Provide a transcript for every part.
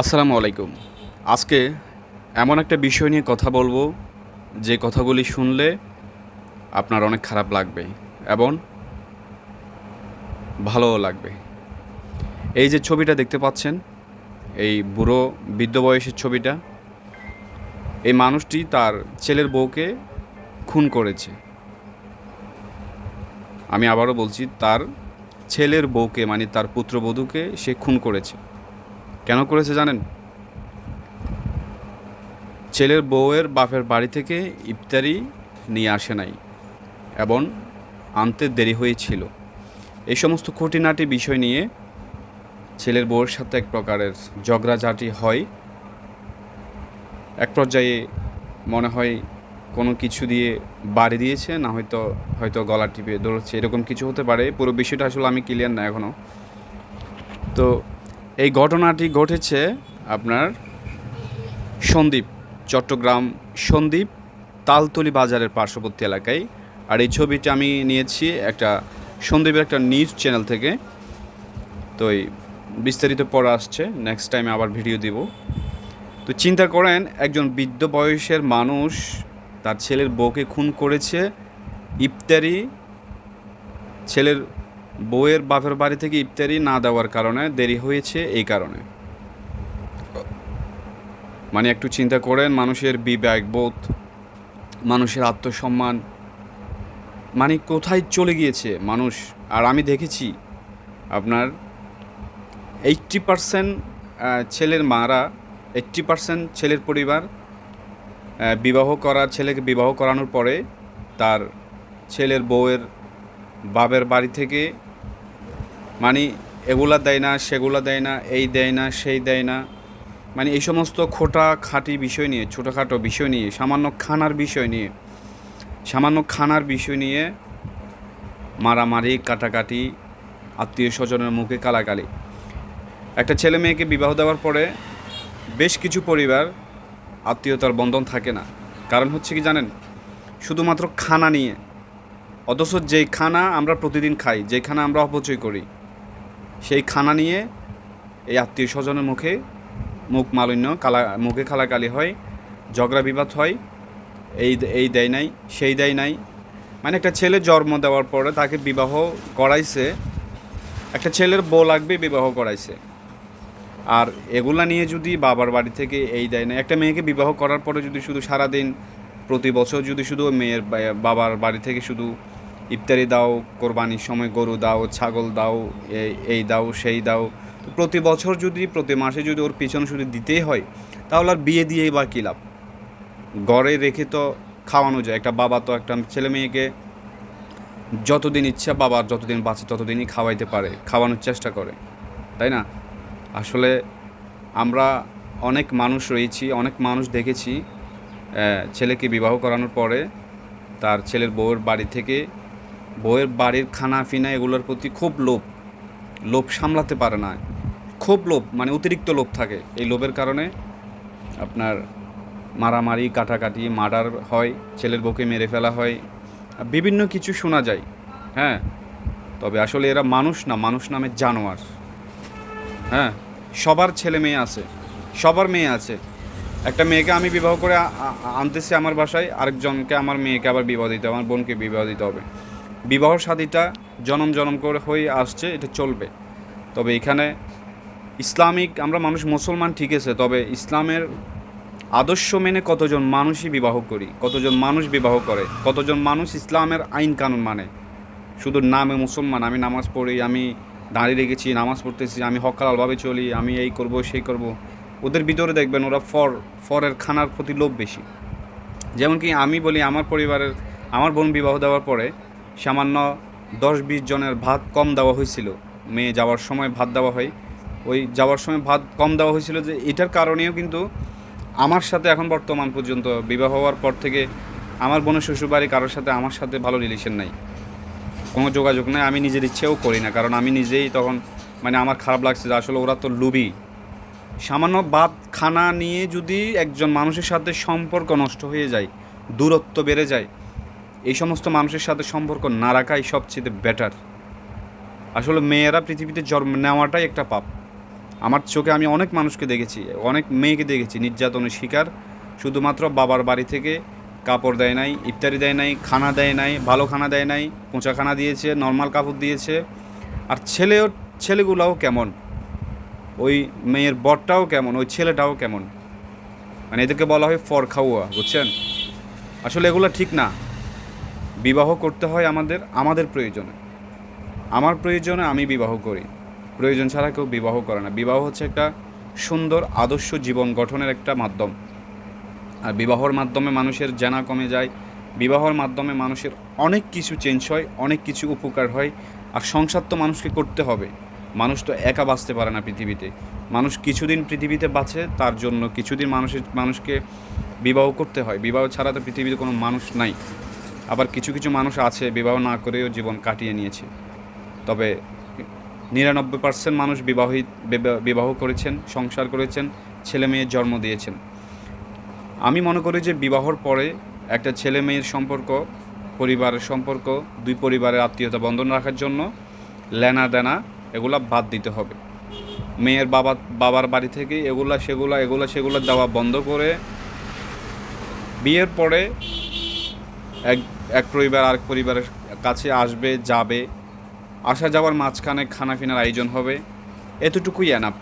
আসসালামু আলাইকুম। আজকে এমন একটা বিষয় নিয়ে কথা বলব, যে কথাগুলি শুনলে আপনার অনেক খারাপ লাগবে এবং ভালোও লাগবে। এই যে ছবিটা দেখতে পাচ্ছেন, এই বুড়ো বৃদ্ধ বয়সের ছবিটা, এই মানুষটি তার ছেলের বউকে খুন করেছে। আমি আবারও বলছি, তার ছেলের বউকে মানে তার পুত্রবধূকে সে খুন করেছে। কেন করেছে জানেন? ছেলের বউয়ের বাপের বাড়ি থেকে ইফতারি নিয়ে আসে নাই এবং আনতে দেরি হয়েছিল। এই সমস্ত খুঁটিনাটি বিষয় নিয়ে ছেলের বউয়ের সাথে এক প্রকারের ঝগড়াঝাটি হয়। এক পর্যায়ে মনে হয় কোনো কিছু দিয়ে বাড়ি দিয়েছে, না হয়তো হয়তো গলা টিপে দৌড়চ্ছে এরকম কিছু হতে পারে। পুরো বিষয়টা আসলে আমি ক্লিয়ার না এখনও তো এই ঘটনাটি ঘটেছে আপনার সন্দ্বীপ, চট্টগ্রাম সন্দ্বীপ, তালতলি বাজারের পার্শ্ববর্তী এলাকায়। আর এই ছবিটা আমি নিয়েছি একটা, সন্দ্বীপের একটা নিউজ চ্যানেল থেকে। তো এই বিস্তারিত পড়া আসছে নেক্সট টাইমে আবার ভিডিও দিব। তো চিন্তা করেন, একজন বৃদ্ধ বয়সের মানুষ তার ছেলের বউকে খুন করেছে। ইফতারি ছেলের বউয়ের বাপের বাড়ি থেকে ইফতারি না দেওয়ার কারণে দেরি হয়েছে এই কারণে। মানে একটু চিন্তা করেন, মানুষের বিবেক, বোধ, মানুষের আত্মসম্মান মানে কোথায় চলে গিয়েছে মানুষ? আর আমি দেখেছি আপনার এইট্টি পারসেন্ট ছেলের মারা এইট্টি পারসেন্ট ছেলের পরিবার বিবাহ করা, ছেলেকে বিবাহ করানোর পরে তার ছেলের বউয়ের বাবের বাড়ি থেকে মানে এগুলা দেয় না, সেগুলা দেয় না, এই দেয় না, সেই দেয় না। মানে এই সমস্ত খোটা খাঁটি বিষয় নিয়ে, ছোটোখাটো বিষয় নিয়ে, সামান্য খানার বিষয় নিয়ে, সামান্য খানার বিষয় নিয়ে মারামারি, কাটাকাটি, আত্মীয় স্বজনের মুখে কালাকালি। একটা ছেলে মেয়েকে বিবাহ দেওয়ার পরে বেশ কিছু পরিবার আত্মীয়তার বন্ধন থাকে না। কারণ হচ্ছে কি জানেন? শুধুমাত্র খানা নিয়ে। অথচ যেই খানা আমরা প্রতিদিন খাই, যেই খানা আমরা অপচয় করি সেই খানা নিয়ে এই আত্মীয় স্বজনের মুখে মুখ মালিন্য, কালা, মুখে কালাকালি হয়, ঝগড়া বিবাদ হয়, এই এই দেয় নাই, সেই দেয় নাই। মানে একটা ছেলে জন্ম দেওয়ার পরে তাকে বিবাহ করাইছে, একটা ছেলের বউ লাগবে, বিবাহ করাইছে। আর এগুলা নিয়ে যদি বাবার বাড়ি থেকে এই দেয় না একটা মেয়েকে বিবাহ করার পরে যদি শুধু সারাদিন, প্রতি বছর যদি শুধু মেয়ের বাবার বাড়ি থেকে শুধু ইফতারি দাও, কোরবানির সময় গরু দাও, ছাগল দাও, এই দাও, সেই দাও। প্রতি বছর যদি, প্রতি মাসে যদি ওর পিছনে শুধু দিতেই হয়, তাহলে আর বিয়ে দিয়েই বা কী লাভ? ঘরে রেখে তো খাওয়ানো যায়। একটা বাবা তো একটা ছেলে মেয়েকে যতদিন ইচ্ছা বাবার যতদিন বাঁচে ততদিনই খাওয়াইতে পারে, খাওয়ানোর চেষ্টা করে। তাই না? আসলে আমরা অনেক মানুষ রয়েছি, অনেক মানুষ দেখেছি ছেলেকে বিবাহ করানোর পরে তার ছেলের বউয়ের বাড়ি থেকে বউয়ের বাড়ির খানা ফিনা এগুলোর প্রতি খুব লোভ। লোভ সামলাতে পারে না। খুব লোভ মানে অতিরিক্ত লোভ থাকে। এই লোভের কারণে আপনার মারামারি, কাটাকাটি, মার্ডার হয়, ছেলের বউকে মেরে ফেলা হয় বিভিন্ন কিছু শোনা যায়। হ্যাঁ? তবে আসলে এরা মানুষ না, মানুষ নামে জানোয়ার। হ্যাঁ? সবার ছেলে মেয়ে আছে, সবার মেয়ে আছে। একটা মেয়েকে আমি বিবাহ করে আনতেছি আমার বাসায়, আরেকজনকে আমার মেয়েকে আবার বিবাহ দিতে হবে, আমার বোনকে বিবাহ দিতে হবে। বিবাহ শাদীটা জনম জনম করে হয়ে আসছে, এটা চলবে। তবে এখানে ইসলামিক, আমরা মানুষ মুসলমান ঠিক আছে, তবে ইসলামের আদর্শ মেনে কতজন মানুষই বিবাহ করি, কতজন মানুষ বিবাহ করে, কতজন মানুষ ইসলামের আইন কানুন মানে। শুধু নামে মুসলমান, আমি নামাজ পড়ি, আমি দাঁড়িয়ে রেখেছি, নামাজ পড়তেছি, আমি হকালালভাবে চলি, আমি এই করব, সেই করব। ওদের ভিতরে দেখবেন ওরা ফর, ফরের খানার প্রতি লোভ বেশি। যেমন কি আমি বলি, আমার পরিবারের, আমার বোন বিবাহ দেওয়ার পরে সামান্য দশ বিশ জনের ভাত কম দেওয়া হয়েছিল। মেয়ে যাওয়ার সময় ভাত দেওয়া হয়। ওই যাওয়ার সময় ভাত কম দেওয়া হয়েছিল যে এটার কারণেও কিন্তু আমার সাথে এখন বর্তমান পর্যন্ত বিবাহ হওয়ার পর থেকে আমার বোনের শ্বশুরবাড়ি কারোর সাথে আমার সাথে ভালো রিলেশন নাই। কোনো যোগাযোগ নেই, আমি নিজের ইচ্ছেও করি না। কারণ আমি নিজেই তখন মানে আমার খারাপ লাগছে যে আসলে ওরা তো লুবি। সামান্য ভাত খানা নিয়ে যদি একজন মানুষের সাথে সম্পর্ক নষ্ট হয়ে যায়, দূরত্ব বেড়ে যায় এই সমস্ত মানুষের সাথে সম্পর্ক না রাখাই সবচেয়ে বেটার আসলে মেয়েরা পৃথিবীতে জন্ম নেওয়াটাই একটা পাপ। আমার চোখে আমি অনেক মানুষকে দেখেছি, অনেক মেয়েকে দেখেছি, নির্যাতনের শিকার। শুধুমাত্র বাবার বাড়ি থেকে কাপড় দেয় নাই, ইফতারি দেয় নাই, খানা দেয় নাই, ভালো খানা দেয় নাই, পোঁচা খানা দিয়েছে নর্মাল কাপড় দিয়েছে। আর ছেলেও, ছেলেগুলোও কেমন? ওই মেয়ের বরটাও কেমন? ওই ছেলেটাও কেমন? মানে এদেরকে বলা হয় ফর খাওয়া বুঝছেন? আসলে এগুলো ঠিক না। বিবাহ করতে হয় আমাদের আমাদের প্রয়োজনে। আমার প্রয়োজনে আমি বিবাহ করি। প্রয়োজন ছাড়া কেউ বিবাহ করে না। বিবাহ হচ্ছে একটা সুন্দর, আদর্শ জীবন গঠনের একটা মাধ্যম। আর বিবাহর মাধ্যমে মানুষের জানা কমে যায়। বিবাহর মাধ্যমে মানুষের অনেক কিছু চেঞ্জ হয়, অনেক কিছু উপকার হয়। আর সংসার তো মানুষকে করতে হবে। মানুষ তো একা বাঁচতে পারে না পৃথিবীতে। মানুষ কিছুদিন পৃথিবীতে বাঁচে, তার জন্য কিছুদিন মানুষের, মানুষকে বিবাহ করতে হয়। বিবাহ ছাড়া তো পৃথিবীতে কোনো মানুষ নাই। আবার কিছু কিছু মানুষ আছে, বিবাহ না করেও জীবন কাটিয়ে নিয়েছে। তবে নিরানব্বই পার্সেন্ট মানুষ বিবাহিত বিবাহ করেছেন, সংসার করেছেন, ছেলে মেয়ের জন্ম দিয়েছেন। আমি মনে করি যে বিবাহর পরে একটা ছেলে মেয়ের সম্পর্ক, পরিবারের সম্পর্ক, দুই পরিবারের আত্মীয়তা বন্ধন রাখার জন্য লেনা দেনা এগুলা বাদ দিতে হবে। মেয়ের বাবা, বাবার বাড়ি থেকে এগুলা, সেগুলা এগুলা, সেগুলা দেওয়া বন্ধ করে বিয়ের পরে এক এক পরিবার আরেক পরিবারের কাছে আসবে, যাবে। আসা যাওয়ার মাঝখানে খানা ফিনার আয়োজন হবে। এতটুকুই এনাফ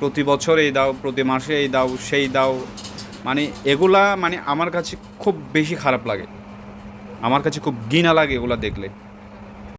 প্রতি বছর এই দাও, প্রতি মাসে এই দাও, সেই দাও। মানে এগুলা মানে আমার কাছে খুব বেশি খারাপ লাগে। আমার কাছে খুব ঘৃণা লাগে এগুলা দেখলে।